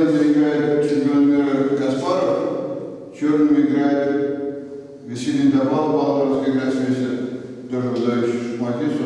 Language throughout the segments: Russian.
Белыми играет чемпион мира Гаспаров, черными играет Василий Добал, Баларовский играет вместе тоже выдающий шахматист,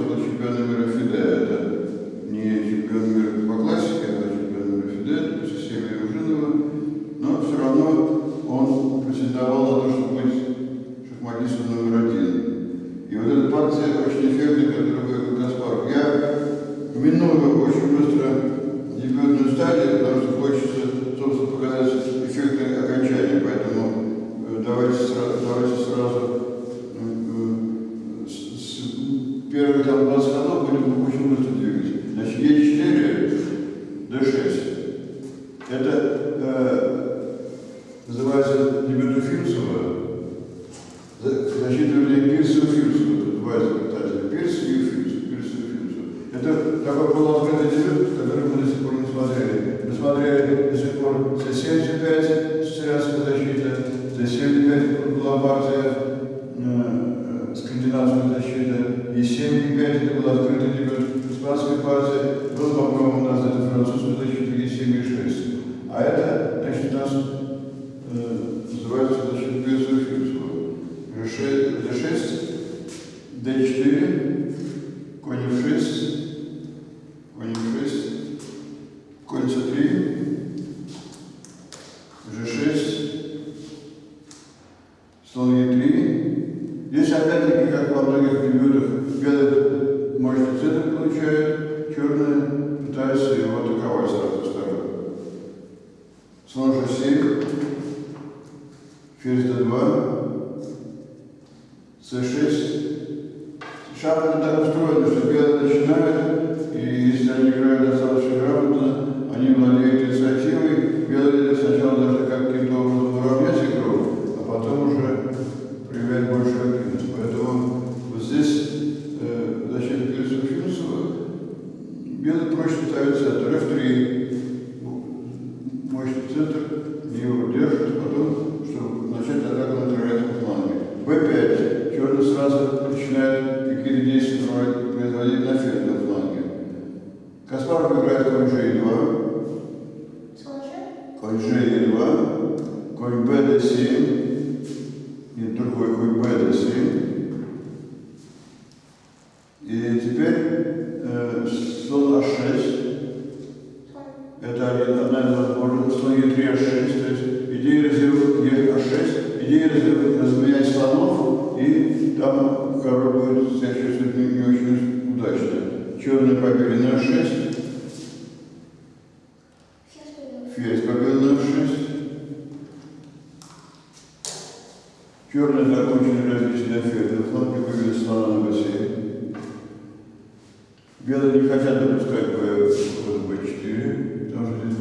Это э, называется Лебедуфинцева считается от РФ-3. Ну, мощный центр не удержит а потом, чтобы начать атаку на террористов фланге. Б-5. Черный сразу начинает какие-то действия производить на ферном фланге. Каспаров играет конь G2. Конь G2. Конь Б-D7. равенное 6. Ферзь как равенное 6. Черные закончили различные ферзы. Фланги вывели слона на бассейн. Белые не хотят допускать b, вот b4, потому что здесь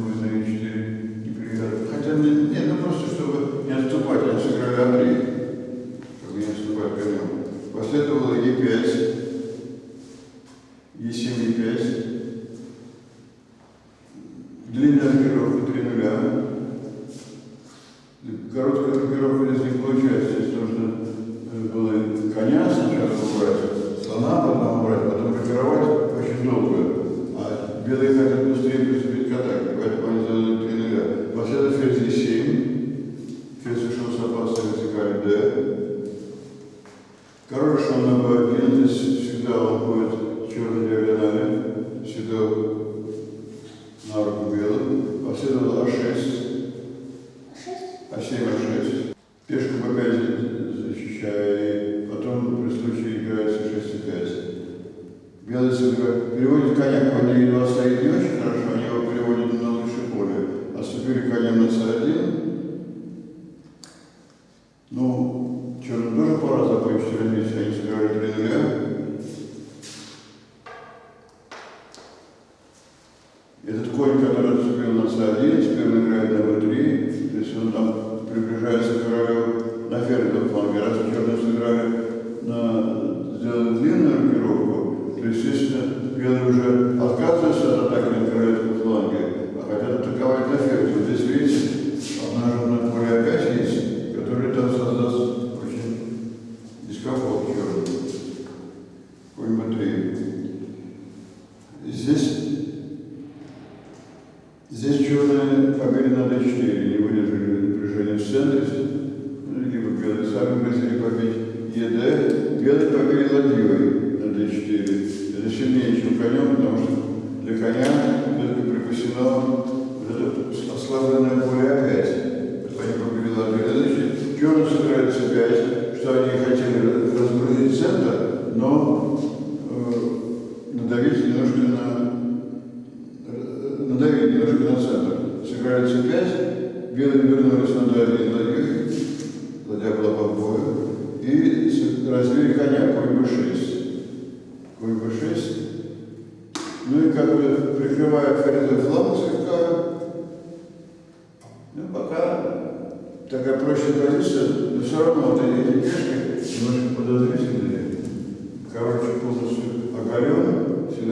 Этот конь, который зацепил на c1, теперь он играет на b3, то есть он там приближается к королю.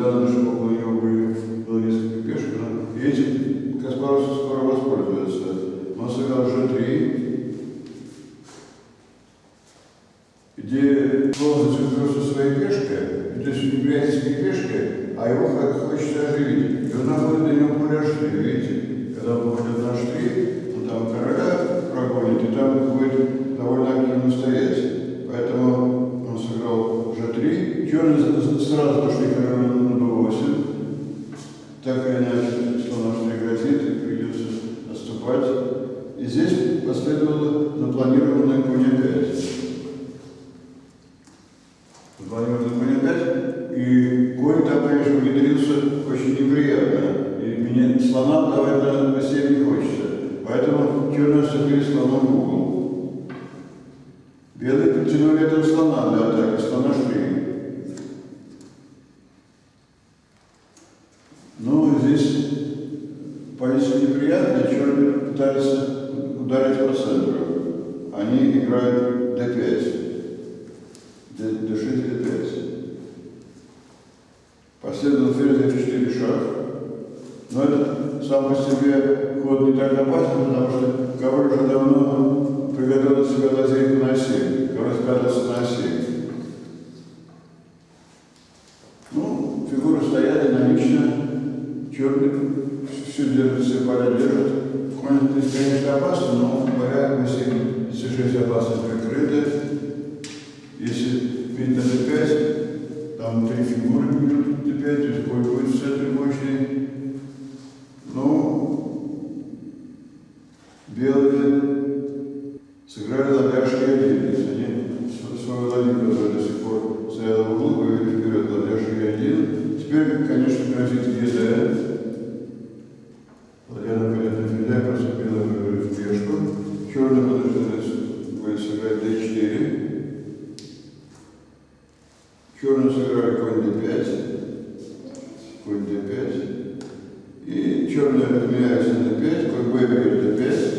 anos, pouco звонил запоминать, и конь там, конечно, внедрился очень неприятно. И меня слона давать на постель не хочется. Поэтому черная ступили слоном в угол. женщина, черный, все держится, поля держит. Конечно, конечно, опасно, но поля, если, если жизнь опасность сыграли d4, черные сыграли конь d5, конь d5, и черные подменяются на 5, конь b бьет d5,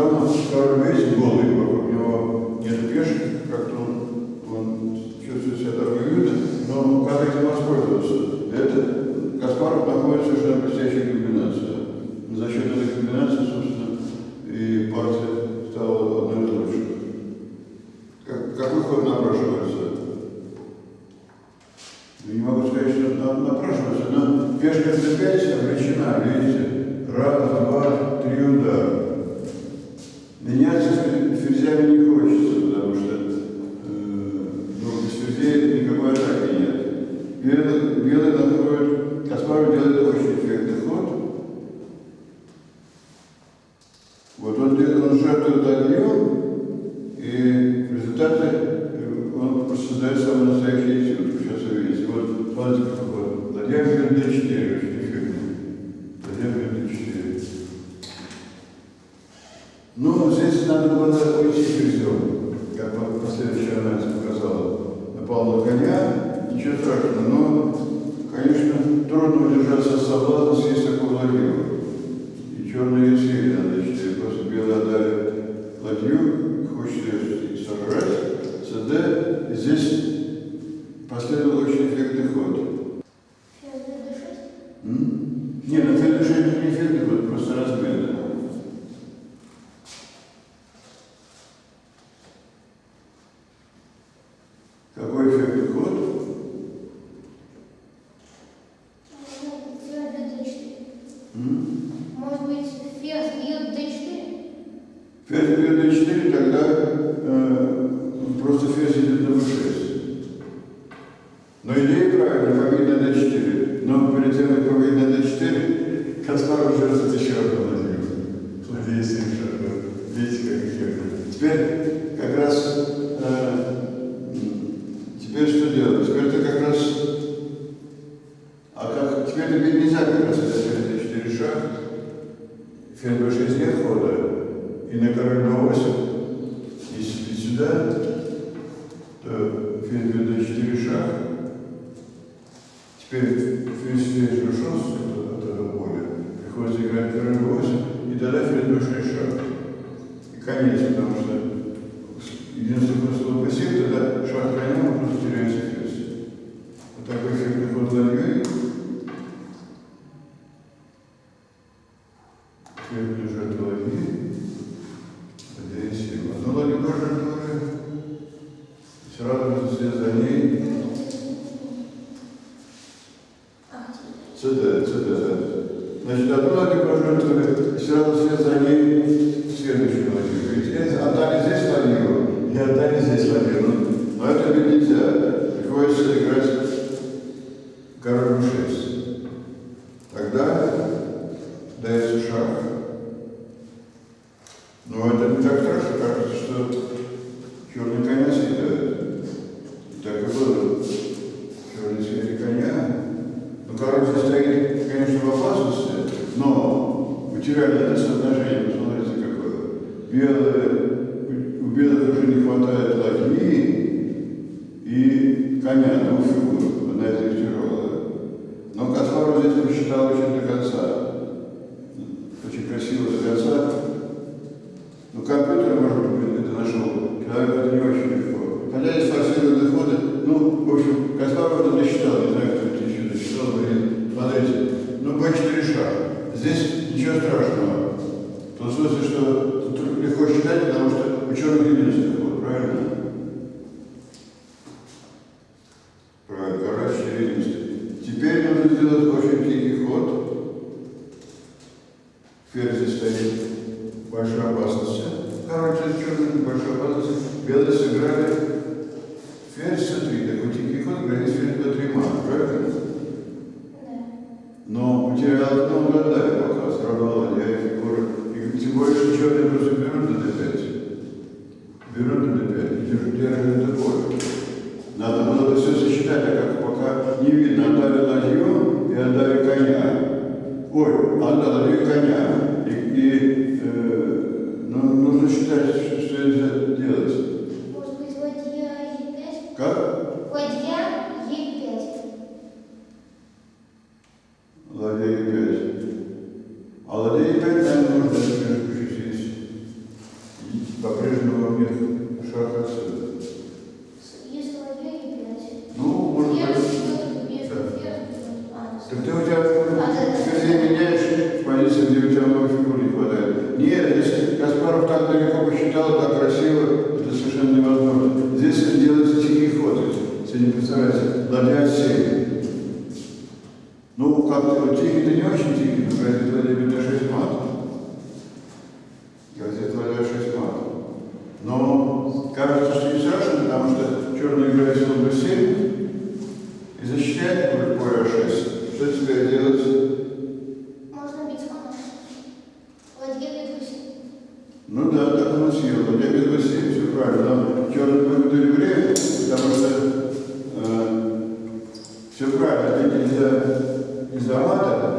programa para o mês de Нет, на следующий день не следует, просто разбили. это нельзя как раз это 4 ша. Фен B6 нет хода. И на король на 8. Если сюда, то фен на 4 шаг. Теперь фен C6 от этого поля. Приходится играть король на 8. И тогда фен B6 шаг. И конец, потому что единственный способ пассивное сюда, сюда. Значит, одно это прожертвовали, все равно все за ней следующую ночью. Ведь это отдали здесь ладью, и отдали здесь ладью. Но это ведь нельзя. Приходится играть Ты у тебя, ты меняешь позицию, где у тебя много фигур не хватает. Нет, если Каспаров так далеко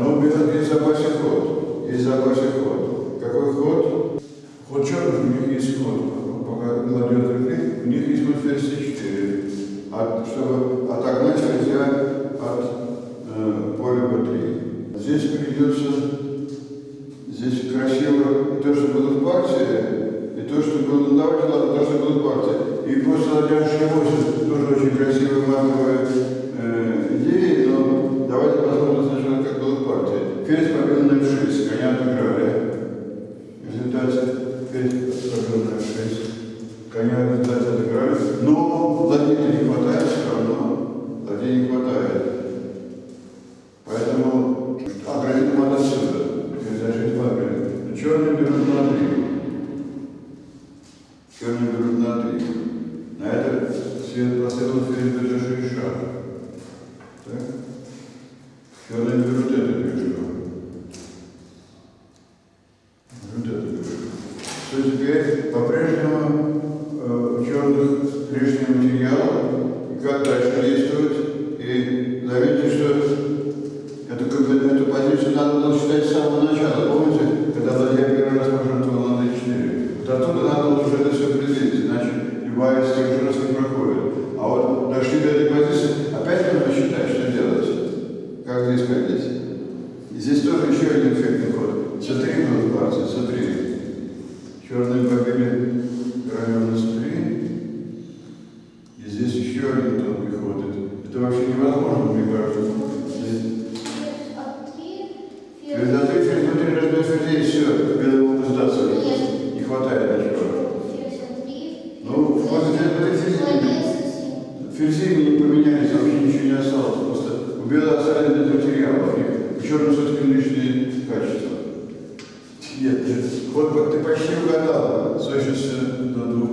Но у меня есть запасе ход. Есть запасе ход. Какой ход? Ход черных у них есть ход. Ну, пока кладет рефлекс, у них есть ход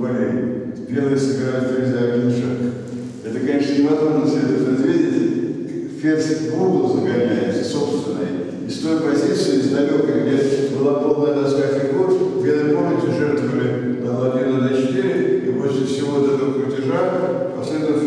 полей. Белые собирают ферзя один шаг. Это, конечно, невозможно все это предвидеть. Ферзь в угол загоняется, собственной. И с той позиции, из далекой, где была полная доска фигур, Генри, помните, жертвовали на ладьи на d4, и после всего вот этого крутежа а последовал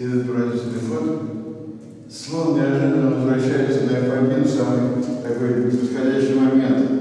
Едут братья Телефон. Слон неожиданно возвращается на F1, самый такой подходящий момент.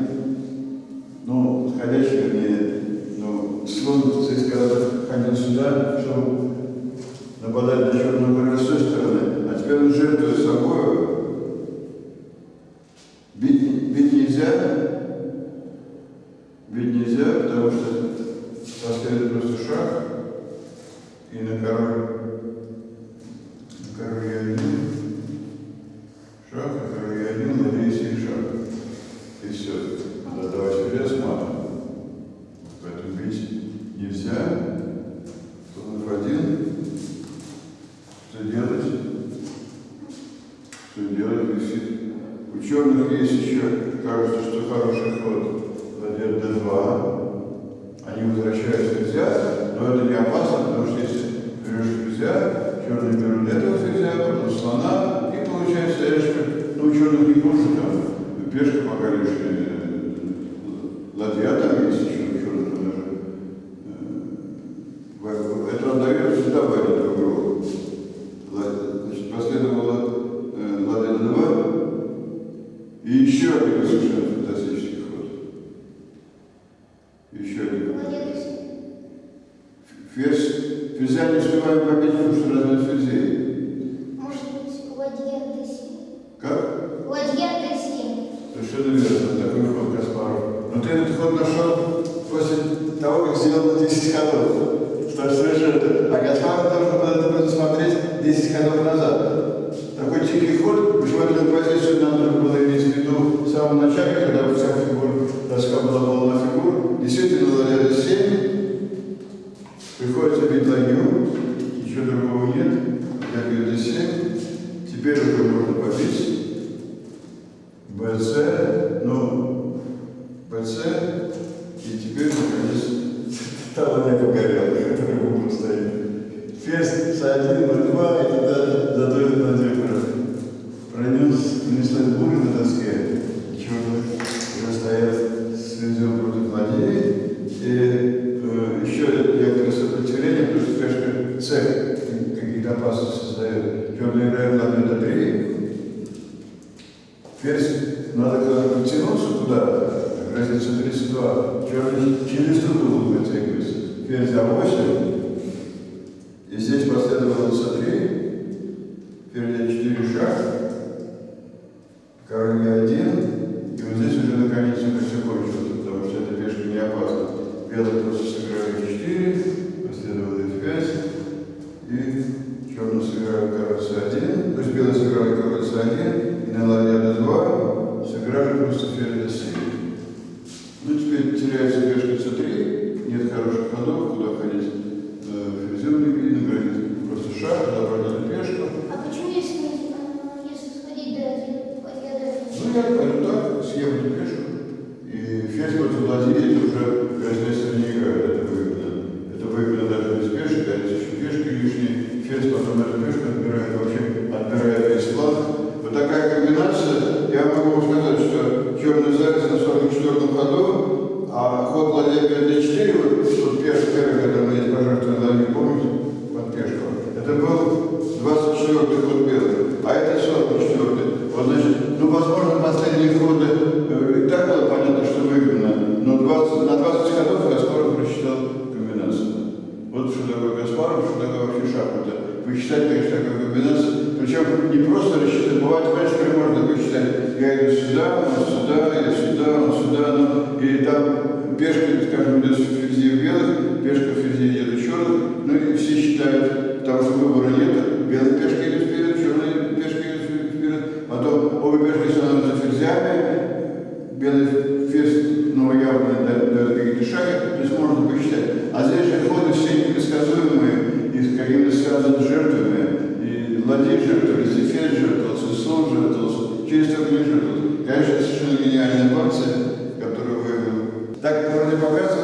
Нельзя ли успеваем попить, потому что разводят людей? Может быть, ладья до Как? Ладья до Совершенно верно, такой ход Каспаров. Но ты этот ход нашел после того, как сделал 10 ходов. Что совершенно белый просто сыграет 4, последовало 5, и черный сыграл король c1, то ну, есть белый сыграл король c1, и на ладья d2 сыграли просто ферзь c7. главе 54, вот 101 первый, когда мы есть пожертвования, помните? Потом обе пешки становятся ферзями, белый ферзь новоявленный дает какие-то шаги, то есть можно посчитать. А здесь же ходы все непредсказуемые и с какими-то связаны жертвами. И ладей жертвовался, и ферзь жертвовался, и слон жертвовался, через трек не жертвовался. Конечно, совершенно гениальная партия, которую вы... Так вроде показывают.